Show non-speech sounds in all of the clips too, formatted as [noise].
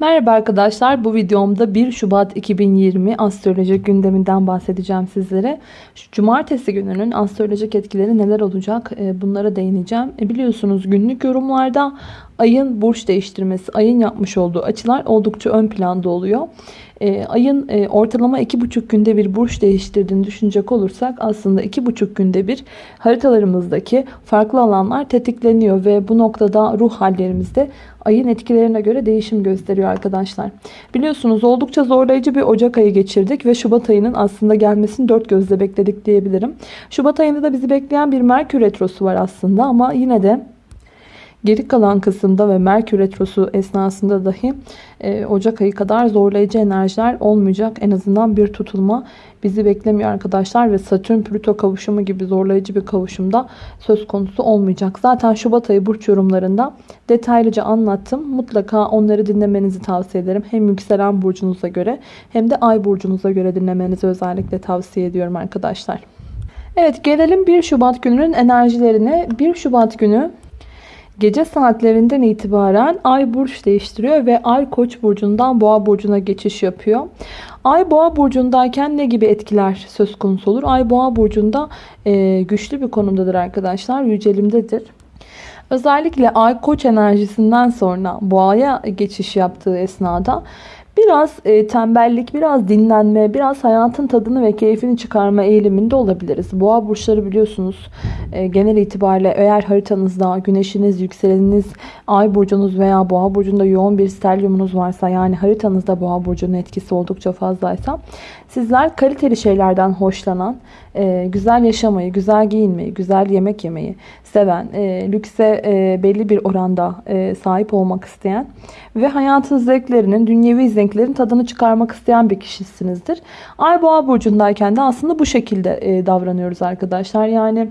Merhaba arkadaşlar. Bu videomda 1 Şubat 2020 astrolojik gündeminden bahsedeceğim sizlere. Şu cumartesi gününün astrolojik etkileri neler olacak e, bunlara değineceğim. E, biliyorsunuz günlük yorumlarda ayın burç değiştirmesi, ayın yapmış olduğu açılar oldukça ön planda oluyor. E, ayın e, ortalama 2,5 günde bir burç değiştirdiğini düşünecek olursak aslında 2,5 günde bir haritalarımızdaki farklı alanlar tetikleniyor ve bu noktada ruh hallerimizde ayın etkilerine göre değişim gösteriyor arkadaşlar. Biliyorsunuz oldukça zorlayıcı bir Ocak ayı geçirdik ve Şubat ayının aslında gelmesini dört gözle bekledik diyebilirim. Şubat ayında da bizi bekleyen bir Merkür Retrosu var aslında ama yine de Geri kalan kısımda ve Merkür Retrosu esnasında dahi e, Ocak ayı kadar zorlayıcı enerjiler olmayacak. En azından bir tutulma bizi beklemiyor arkadaşlar. Ve Satürn Plüto kavuşumu gibi zorlayıcı bir kavuşumda söz konusu olmayacak. Zaten Şubat ayı burç yorumlarında detaylıca anlattım. Mutlaka onları dinlemenizi tavsiye ederim. Hem yükselen burcunuza göre hem de ay burcunuza göre dinlemenizi özellikle tavsiye ediyorum arkadaşlar. Evet gelelim 1 Şubat gününün enerjilerine. 1 Şubat günü Gece saatlerinden itibaren Ay burç değiştiriyor ve Ay Koç burcundan Boğa burcuna geçiş yapıyor. Ay Boğa burcundayken ne gibi etkiler söz konusu olur? Ay Boğa burcunda e, güçlü bir konumdadır arkadaşlar. Yücelimdedir. Özellikle Ay Koç enerjisinden sonra Boğa'ya geçiş yaptığı esnada Biraz e, tembellik, biraz dinlenme, biraz hayatın tadını ve keyfini çıkarma eğiliminde olabiliriz. Boğa burçları biliyorsunuz e, genel itibariyle eğer haritanızda güneşiniz, yükseleniniz, ay burcunuz veya boğa burcunda yoğun bir stelyumunuz varsa yani haritanızda boğa burcunun etkisi oldukça fazlaysa sizler kaliteli şeylerden hoşlanan, e, güzel yaşamayı, güzel giyinmeyi, güzel yemek yemeyi seven, e, lükse e, belli bir oranda sahip olmak isteyen ve hayatın zevklerinin, dünyevi zevklerin tadını çıkarmak isteyen bir kişisinizdir. Ay boğa burcundayken de aslında bu şekilde davranıyoruz arkadaşlar. Yani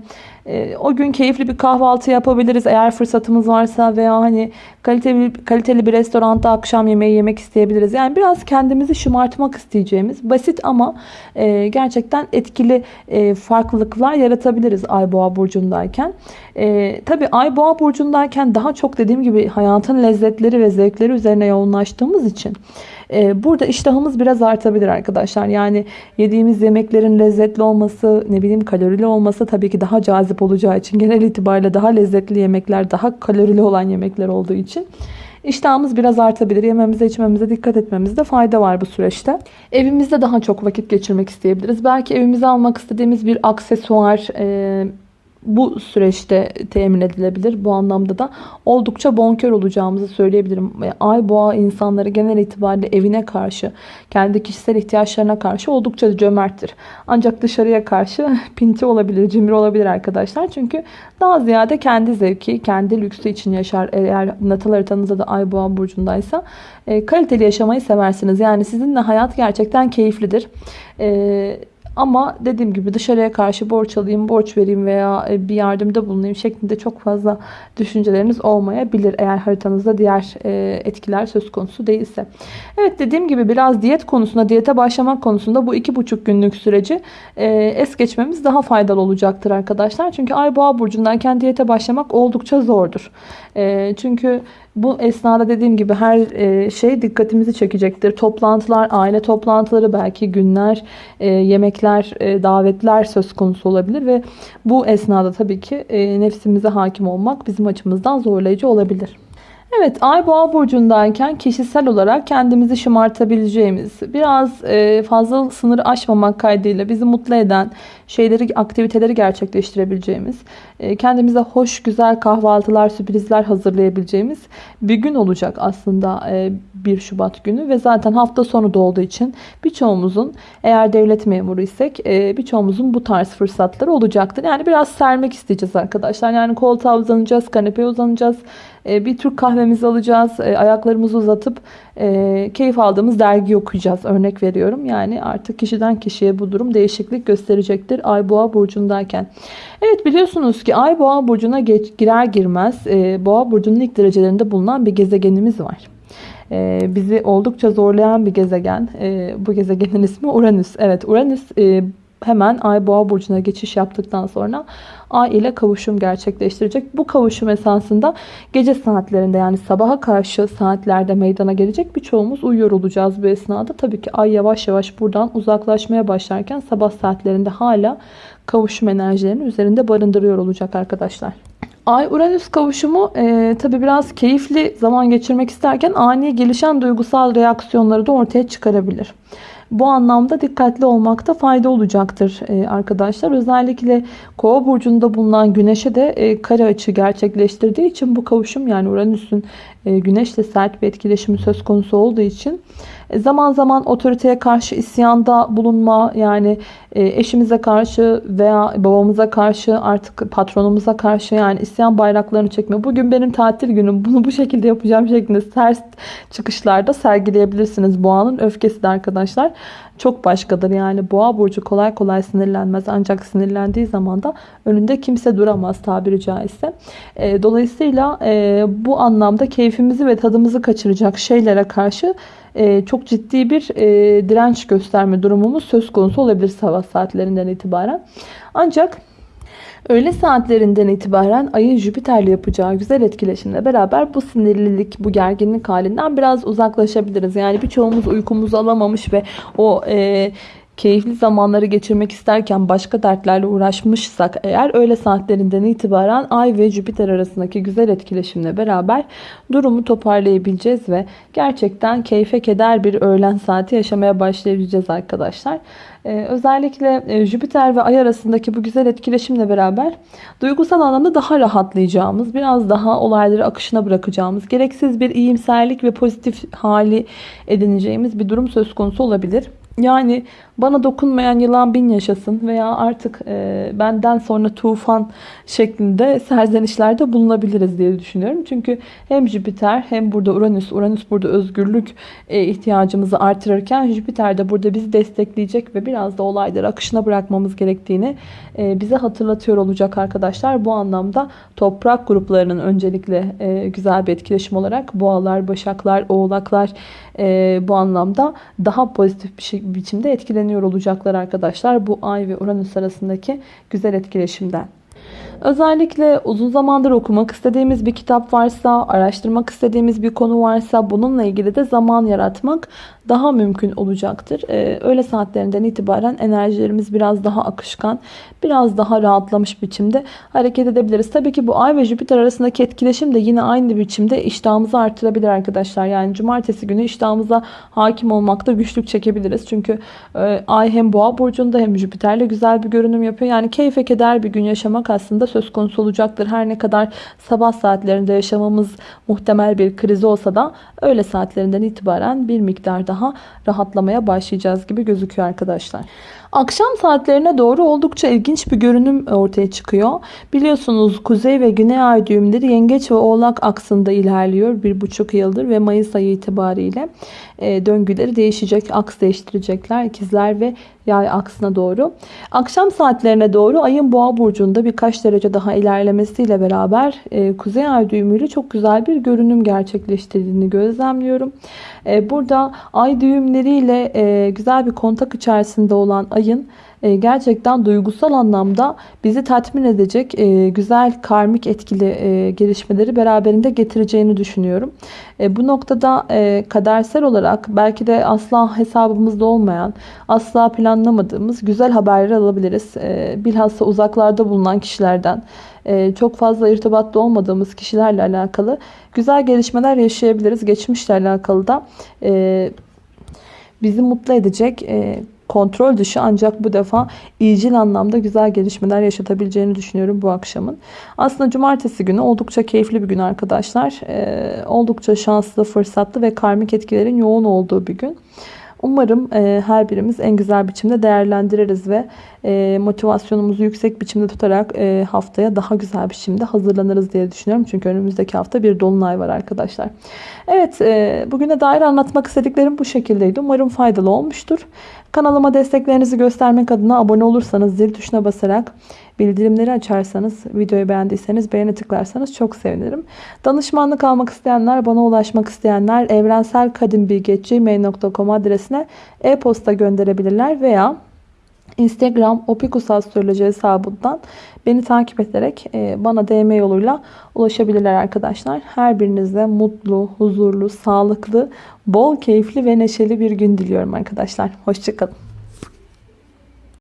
o gün keyifli bir kahvaltı yapabiliriz eğer fırsatımız varsa veya hani kaliteli, kaliteli bir restoranda akşam yemeği yemek isteyebiliriz. Yani biraz kendimizi şımartmak isteyeceğimiz basit ama e, gerçekten etkili e, farklılıklar yaratabiliriz Ay Boğa burcundayken. E, Tabi Ay Boğa burcundayken daha çok dediğim gibi hayatın lezzetleri ve zevkleri üzerine yoğunlaştığımız için ee, burada iştahımız biraz artabilir arkadaşlar. Yani yediğimiz yemeklerin lezzetli olması, ne bileyim kalorili olması tabii ki daha cazip olacağı için genel itibariyle daha lezzetli yemekler, daha kalorili olan yemekler olduğu için İştahımız biraz artabilir. Yememize içmemize dikkat etmemizde fayda var bu süreçte. Evimizde daha çok vakit geçirmek isteyebiliriz. Belki evimize almak istediğimiz bir aksesuar, bu süreçte temin edilebilir. Bu anlamda da oldukça bonkör olacağımızı söyleyebilirim. Ay boğa insanları genel itibariyle evine karşı, kendi kişisel ihtiyaçlarına karşı oldukça cömerttir. Ancak dışarıya karşı [laughs] pinti olabilir, cimri olabilir arkadaşlar. Çünkü daha ziyade kendi zevki, kendi lüksü için yaşar. Eğer natal haritanızda da ay boğa burcundaysa e, kaliteli yaşamayı seversiniz. Yani sizinle hayat gerçekten keyiflidir. E, ama dediğim gibi dışarıya karşı borç alayım, borç vereyim veya e, bir yardımda bulunayım şeklinde çok fazla düşünceleriniz olmayabilir. Eğer haritanızda diğer e, etkiler söz konusu değilse. Evet dediğim gibi biraz diyet konusunda, diyete başlamak konusunda bu iki buçuk günlük süreci e, es geçmemiz daha faydalı olacaktır arkadaşlar. Çünkü Ay Boğa burcundayken diyete başlamak oldukça zordur. Çünkü bu esnada dediğim gibi her e, şey dikkatimizi çekecektir. Toplantılar, aile toplantıları, belki günler, e, yemekler, e, davetler söz konusu olabilir ve bu esnada tabii ki nefsimize hakim olmak bizim açımızdan zorlayıcı olabilir. Evet ay boğa burcundayken kişisel olarak kendimizi şımartabileceğimiz biraz e, fazla sınırı aşmamak kaydıyla bizi mutlu eden şeyleri aktiviteleri gerçekleştirebileceğimiz e, kendimize hoş güzel kahvaltılar sürprizler hazırlayabileceğimiz bir gün olacak aslında 1 e, Şubat günü. Ve zaten hafta sonu da olduğu için birçoğumuzun eğer devlet memuru isek birçoğumuzun bu tarz fırsatları olacaktır. Yani biraz sermek isteyeceğiz arkadaşlar. Yani koltuğa uzanacağız kanepeye uzanacağız e, bir Türk kahvemizi alacağız. E, ayaklarımızı uzatıp e, keyif aldığımız dergi okuyacağız. Örnek veriyorum. Yani artık kişiden kişiye bu durum değişiklik gösterecektir. Ay boğa burcundayken. Evet biliyorsunuz ki ay boğa burcuna girer girmez boğa burcunun ilk derecelerinde bulunan bir gezegenimiz var. Bizi oldukça zorlayan bir gezegen. Bu gezegenin ismi Uranüs. Evet Uranüs hemen Ay Boğa burcuna geçiş yaptıktan sonra Ay ile kavuşum gerçekleştirecek. Bu kavuşum esasında gece saatlerinde yani sabaha karşı saatlerde meydana gelecek. Birçoğumuz uyuyor olacağız bu esnada. Tabii ki Ay yavaş yavaş buradan uzaklaşmaya başlarken sabah saatlerinde hala kavuşum enerjilerini üzerinde barındırıyor olacak arkadaşlar. Ay-Uranüs kavuşumu e, tabi biraz keyifli zaman geçirmek isterken ani gelişen duygusal reaksiyonları da ortaya çıkarabilir. Bu anlamda dikkatli olmakta fayda olacaktır e, arkadaşlar. Özellikle Kova burcunda bulunan Güneş'e de e, kare açı gerçekleştirdiği için bu kavuşum yani Uranüs'ün e, Güneş'le sert bir etkileşimi söz konusu olduğu için zaman zaman otoriteye karşı isyanda bulunma yani eşimize karşı veya babamıza karşı artık patronumuza karşı yani isyan bayraklarını çekme. Bugün benim tatil günüm bunu bu şekilde yapacağım şeklinde ters çıkışlarda sergileyebilirsiniz. Boğanın öfkesi de arkadaşlar çok başkadır. Yani boğa burcu kolay kolay sinirlenmez. Ancak sinirlendiği zaman da önünde kimse duramaz tabiri caizse. E, dolayısıyla e, bu anlamda keyfimizi ve tadımızı kaçıracak şeylere karşı e, çok ciddi bir e, direnç gösterme durumumuz söz konusu olabilir sabah saatlerinden itibaren. Ancak Öğle saatlerinden itibaren ayın Jüpiter'le yapacağı güzel etkileşimle beraber bu sinirlilik, bu gerginlik halinden biraz uzaklaşabiliriz. Yani birçoğumuz uykumuzu alamamış ve o e, keyifli zamanları geçirmek isterken başka dertlerle uğraşmışsak eğer öğle saatlerinden itibaren Ay ve Jüpiter arasındaki güzel etkileşimle beraber durumu toparlayabileceğiz ve gerçekten keyfe keder bir öğlen saati yaşamaya başlayabileceğiz arkadaşlar. Ee, özellikle e, Jüpiter ve Ay arasındaki bu güzel etkileşimle beraber duygusal anlamda daha rahatlayacağımız, biraz daha olayları akışına bırakacağımız, gereksiz bir iyimserlik ve pozitif hali edineceğimiz bir durum söz konusu olabilir. Yani bana dokunmayan yılan bin yaşasın veya artık e, benden sonra tufan şeklinde serzenişlerde bulunabiliriz diye düşünüyorum. Çünkü hem Jüpiter hem burada Uranüs, Uranüs burada özgürlük e, ihtiyacımızı artırırken Jüpiter de burada bizi destekleyecek ve biraz da olayları akışına bırakmamız gerektiğini e, bize hatırlatıyor olacak arkadaşlar. Bu anlamda toprak gruplarının öncelikle e, güzel bir etkileşim olarak boğalar, başaklar, oğlaklar e, bu anlamda daha pozitif bir şey, biçimde etkileniyor olacaklar arkadaşlar. Bu Ay ve Uranüs arasındaki güzel etkileşimden. Özellikle uzun zamandır okumak istediğimiz bir kitap varsa, araştırmak istediğimiz bir konu varsa bununla ilgili de zaman yaratmak daha mümkün olacaktır. Ee, öğle saatlerinden itibaren enerjilerimiz biraz daha akışkan, biraz daha rahatlamış biçimde hareket edebiliriz. Tabii ki bu Ay ve Jüpiter arasındaki etkileşim de yine aynı biçimde iştahımızı artırabilir arkadaşlar. Yani cumartesi günü iştahımıza hakim olmakta güçlük çekebiliriz. Çünkü e, Ay hem Boğa burcunda hem Jüpiter'le güzel bir görünüm yapıyor. Yani keyfe keder bir gün yaşamak aslında söz konusu olacaktır. Her ne kadar sabah saatlerinde yaşamamız muhtemel bir kriz olsa da öğle saatlerinden itibaren bir miktar daha rahatlamaya başlayacağız gibi gözüküyor arkadaşlar. Akşam saatlerine doğru oldukça ilginç bir görünüm ortaya çıkıyor. Biliyorsunuz kuzey ve güney ay düğümleri yengeç ve oğlak aksında ilerliyor bir buçuk yıldır ve Mayıs ayı itibariyle e, döngüleri değişecek, aks değiştirecekler ikizler ve yay aksına doğru. Akşam saatlerine doğru ayın boğa burcunda birkaç derece daha ilerlemesiyle beraber e, kuzey ay düğümüyle çok güzel bir görünüm gerçekleştirdiğini gözlemliyorum. E, burada ay düğümleriyle e, güzel bir kontak içerisinde olan ayın e, gerçekten duygusal anlamda bizi tatmin edecek e, güzel karmik etkili e, gelişmeleri beraberinde getireceğini düşünüyorum. Bu noktada kadersel olarak belki de asla hesabımızda olmayan, asla planlamadığımız güzel haberler alabiliriz. Bilhassa uzaklarda bulunan kişilerden çok fazla irtibatta olmadığımız kişilerle alakalı güzel gelişmeler yaşayabiliriz. Geçmişle alakalı da bizi mutlu edecek kontrol dışı ancak bu defa iyicil anlamda güzel gelişmeler yaşatabileceğini düşünüyorum bu akşamın. Aslında cumartesi günü oldukça keyifli bir gün arkadaşlar. Ee, oldukça şanslı, fırsatlı ve karmik etkilerin yoğun olduğu bir gün. Umarım e, her birimiz en güzel biçimde değerlendiririz ve e, motivasyonumuzu yüksek biçimde tutarak e, haftaya daha güzel biçimde hazırlanırız diye düşünüyorum. Çünkü önümüzdeki hafta bir dolunay var arkadaşlar. Evet e, bugüne dair anlatmak istediklerim bu şekildeydi. Umarım faydalı olmuştur. Kanalıma desteklerinizi göstermek adına abone olursanız zil tuşuna basarak bildirimleri açarsanız videoyu beğendiyseniz beğeni tıklarsanız çok sevinirim. Danışmanlık almak isteyenler bana ulaşmak isteyenler evrenselkadimbilgi.gmail.com adresine e-posta gönderebilirler veya Instagram Opikus Astroloji hesabından beni takip ederek e, bana DM yoluyla ulaşabilirler arkadaşlar. Her birinize mutlu, huzurlu, sağlıklı, bol keyifli ve neşeli bir gün diliyorum arkadaşlar. Hoşçakalın.